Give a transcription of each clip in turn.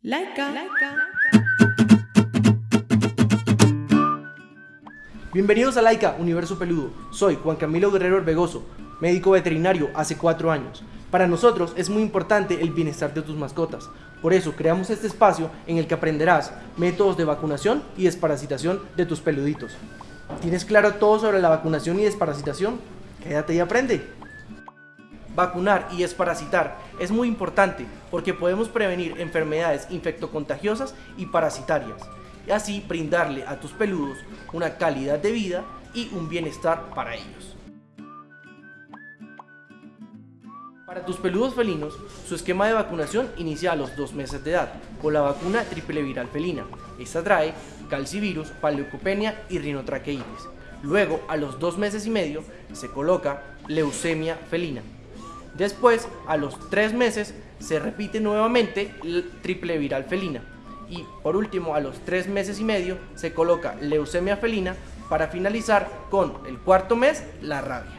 Laika. Bienvenidos a Laika, Universo Peludo. Soy Juan Camilo Guerrero Orbegoso, médico veterinario hace cuatro años. Para nosotros es muy importante el bienestar de tus mascotas. Por eso creamos este espacio en el que aprenderás métodos de vacunación y desparasitación de tus peluditos. ¿Tienes claro todo sobre la vacunación y desparasitación? Quédate y aprende. Vacunar y desparasitar es muy importante porque podemos prevenir enfermedades infectocontagiosas y parasitarias y así brindarle a tus peludos una calidad de vida y un bienestar para ellos. Para tus peludos felinos, su esquema de vacunación inicia a los dos meses de edad con la vacuna triple viral felina. Esta trae calcivirus, paleocopenia y rinotraqueitis. Luego, a los dos meses y medio, se coloca leucemia felina. Después, a los tres meses, se repite nuevamente triple viral felina. Y por último, a los tres meses y medio, se coloca leucemia felina para finalizar con el cuarto mes, la rabia.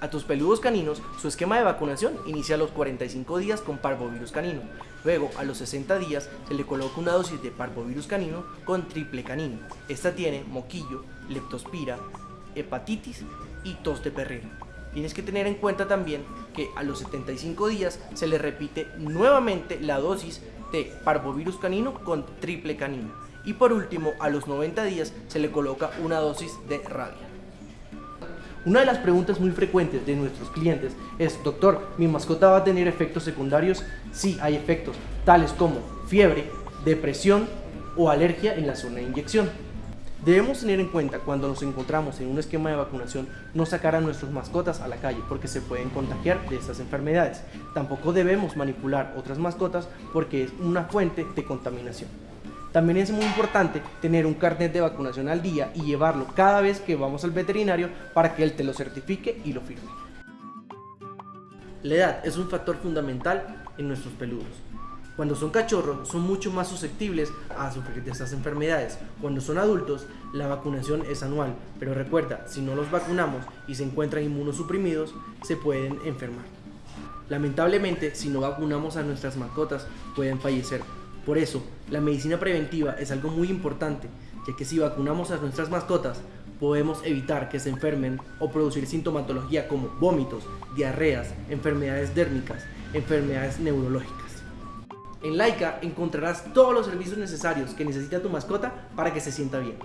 A tus peludos caninos, su esquema de vacunación inicia a los 45 días con parvovirus canino. Luego, a los 60 días, se le coloca una dosis de parvovirus canino con triple canino. Esta tiene moquillo, leptospira, hepatitis y tos de perrera. Tienes que tener en cuenta también que a los 75 días se le repite nuevamente la dosis de parvovirus canino con triple canino. Y por último, a los 90 días se le coloca una dosis de rabia. Una de las preguntas muy frecuentes de nuestros clientes es, doctor, ¿mi mascota va a tener efectos secundarios? Sí, hay efectos, tales como fiebre, depresión o alergia en la zona de inyección. Debemos tener en cuenta cuando nos encontramos en un esquema de vacunación no sacar a nuestras mascotas a la calle porque se pueden contagiar de estas enfermedades. Tampoco debemos manipular otras mascotas porque es una fuente de contaminación. También es muy importante tener un carnet de vacunación al día y llevarlo cada vez que vamos al veterinario para que él te lo certifique y lo firme. La edad es un factor fundamental en nuestros peludos. Cuando son cachorros son mucho más susceptibles a sufrir de estas enfermedades. Cuando son adultos la vacunación es anual, pero recuerda, si no los vacunamos y se encuentran inmunosuprimidos, se pueden enfermar. Lamentablemente, si no vacunamos a nuestras mascotas, pueden fallecer. Por eso, la medicina preventiva es algo muy importante, ya que si vacunamos a nuestras mascotas, podemos evitar que se enfermen o producir sintomatología como vómitos, diarreas, enfermedades dérmicas, enfermedades neurológicas. En Laika encontrarás todos los servicios necesarios que necesita tu mascota para que se sienta bien.